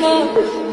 love